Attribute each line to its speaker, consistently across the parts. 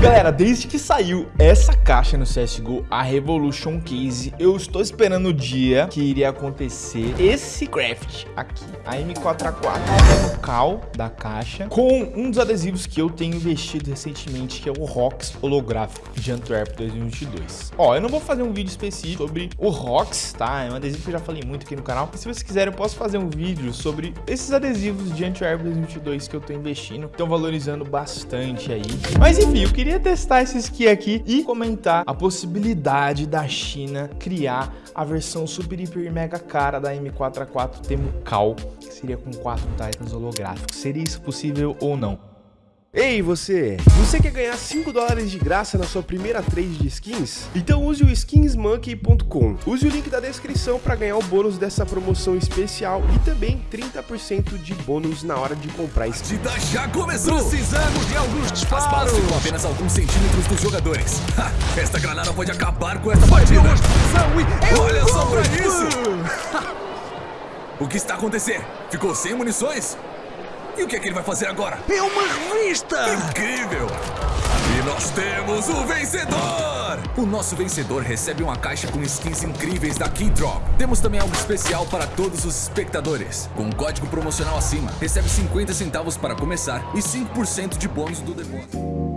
Speaker 1: Galera, desde que saiu essa caixa no CSGO, a Revolution Case, eu estou esperando o dia que iria acontecer esse craft aqui, a M4A4, o cal da caixa, com um dos adesivos que eu tenho investido recentemente, que é o ROX holográfico de Antwerp 2022. Ó, eu não vou fazer um vídeo específico sobre o ROX, tá? É um adesivo que eu já falei muito aqui no canal. E se vocês quiserem, eu posso fazer um vídeo sobre esses adesivos de Antwerp 2022 que eu tô investindo, estão valorizando bastante aí. Mas enfim, eu queria testar esse skin aqui e comentar a possibilidade da China criar a versão super, hiper, mega cara da M4A4 Temucal, que seria com quatro Titans holográficos. Seria isso possível ou não?
Speaker 2: Ei você, você quer ganhar 5 dólares de graça na sua primeira trade de skins? Então use o skinsmonkey.com. Use o link da descrição para ganhar o bônus dessa promoção especial e também 30% de bônus na hora de comprar skins.
Speaker 3: A já começou! Precisamos de alguns disparos! As ficam apenas alguns centímetros dos jogadores. Ha, esta granada pode acabar com esta partida. Olha só pra isso! o que está acontecendo? Ficou sem munições? E o que é que ele vai fazer agora?
Speaker 4: É uma revista!
Speaker 3: Incrível! E nós temos o vencedor! O nosso vencedor recebe uma caixa com skins incríveis da Keydrop. Temos também algo especial para todos os espectadores. Com um código promocional acima, recebe 50 centavos para começar e 5% de bônus do depósito.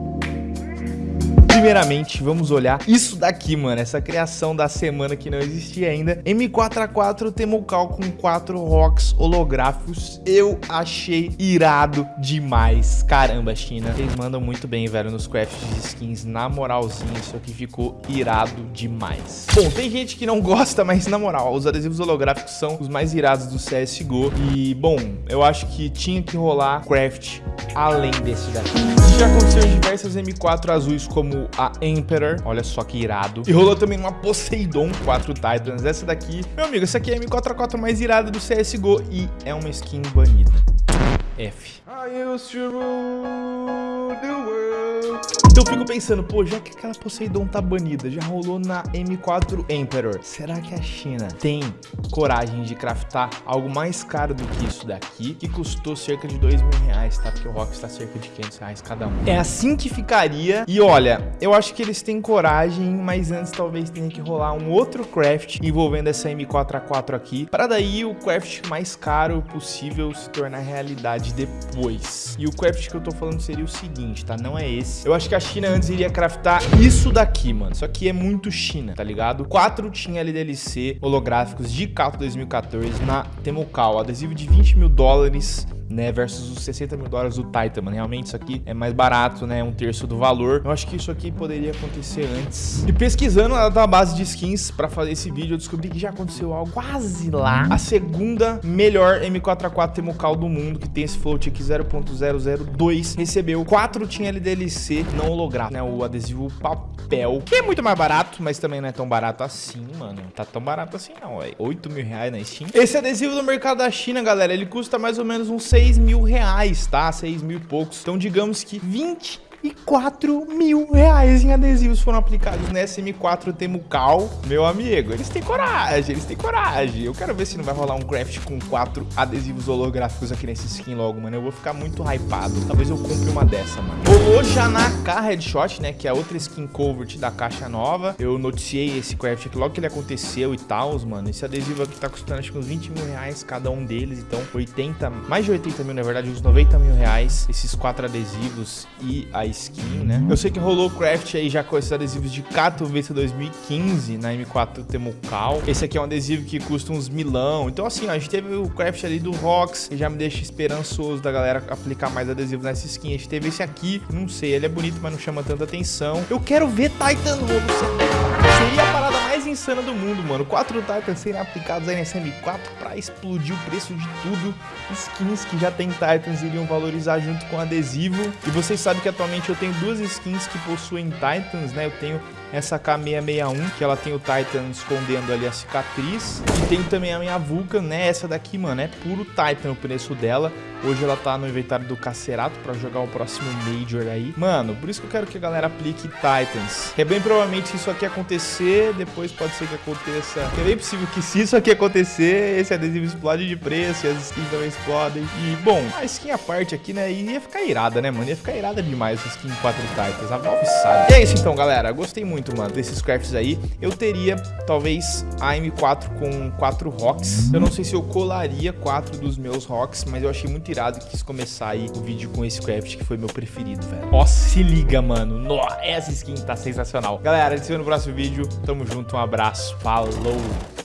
Speaker 1: Primeiramente, vamos olhar isso daqui, mano. Essa criação da semana que não existia ainda. M4A4 Temocal com 4 rocks holográficos. Eu achei irado demais. Caramba, China. Vocês mandam muito bem, velho, nos crafts de skins. Na moralzinha, isso aqui ficou irado demais. Bom, tem gente que não gosta, mas na moral, os adesivos holográficos são os mais irados do CSGO. E, bom, eu acho que tinha que rolar craft além desse daqui. Isso já aconteceu em diversas M4 azuis como a Emperor, olha só que irado. E rolou também uma Poseidon 4 Titans, essa daqui, meu amigo, essa aqui é a M4A4 mais irada do CSGO e é uma skin banida. F. I used to rule. Então eu fico pensando, pô, já que aquela Poseidon tá banida, já rolou na M4 Emperor, será que a China tem coragem de craftar algo mais caro do que isso daqui, que custou cerca de 2 mil reais, tá? Porque o Rock está cerca de 500 reais cada um. É assim que ficaria. E olha, eu acho que eles têm coragem, mas antes talvez tenha que rolar um outro craft envolvendo essa M4A4 aqui, para daí o craft mais caro possível se tornar realidade depois. E o craft que eu tô falando seria o seguinte, tá? Não é esse. Eu acho que a China antes iria craftar isso daqui, mano. Isso aqui é muito China, tá ligado? Quatro tinha LDLC holográficos de Cato 2014 na Temucal. Adesivo de 20 mil dólares né, versus os 60 mil dólares do Titan, mano. Realmente isso aqui é mais barato, né, um terço do valor. Eu acho que isso aqui poderia acontecer antes. E pesquisando na database de skins para fazer esse vídeo, eu descobri que já aconteceu algo quase lá. A segunda melhor M4A4 Temucal do mundo, que tem esse float aqui 0.002, recebeu 4 tinha LDLC não holográfico, né, o adesivo papel, que é muito mais barato, mas também não é tão barato assim, mano. Tá tão barato assim não, é 8 mil reais na Steam. Esse adesivo do mercado da China, galera, ele custa mais ou menos uns 6 6 mil reais, tá? 6 mil e poucos. Então, digamos que 20 e 4 mil reais em adesivos foram aplicados nessa M4 Temucal. Meu amigo, eles têm coragem, eles têm coragem. Eu quero ver se não vai rolar um craft com quatro adesivos holográficos aqui nesse skin logo, mano. Eu vou ficar muito hypado. Talvez eu compre uma dessa, mano. Rolou já na K Headshot, né, que é outra skin covert da caixa nova. Eu noticiei esse craft aqui logo que ele aconteceu e tal, mano. Esse adesivo aqui tá custando acho que uns 20 mil reais cada um deles. Então, 80, mais de 80 mil, na verdade, uns 90 mil reais. Esses quatro adesivos e a skin, né? Eu sei que rolou craft aí já com esses adesivos de Katowice 2015 na M4 Temucal. Esse aqui é um adesivo que custa uns milão. Então, assim, ó, a gente teve o craft ali do Rox, que já me deixa esperançoso da galera aplicar mais adesivo nessa skin. A gente teve esse aqui, não sei, ele é bonito, mas não chama tanta atenção. Eu quero ver Titan novo. Seria a mais insana do mundo, mano. Quatro Titans serem aplicados aí nessa M4 pra explodir o preço de tudo. Skins que já tem Titans iriam valorizar junto com adesivo. E vocês sabem que atualmente eu tenho duas skins que possuem Titans, né? Eu tenho essa K661, que ela tem o Titan escondendo ali a cicatriz. E tenho também a minha Vulcan, né? Essa daqui, mano, é puro Titan o preço dela. Hoje ela tá no inventário do Cacerato pra jogar o próximo Major aí. Mano, por isso que eu quero que a galera aplique Titans. É bem provavelmente isso aqui acontecer, depois pode ser que aconteça... É bem possível que se isso aqui acontecer, esse adesivo explode de preço e as skins também explodem. E, bom, a skin à parte aqui, né, ia ficar irada, né, mano? Ia ficar irada demais essa skin 4 Titans. A Valve sabe. E é isso então, galera. Gostei muito, mano, desses crafts aí. Eu teria, talvez, a M4 com 4 rocks. Eu não sei se eu colaria 4 dos meus rocks, mas eu achei muito irado e quis começar aí o vídeo com esse craft, que foi meu preferido, velho. Ó, se liga, mano. Nossa, essa skin tá sensacional. Galera, a gente se vê no próximo vídeo. Tamo junto, um abraço. Falou!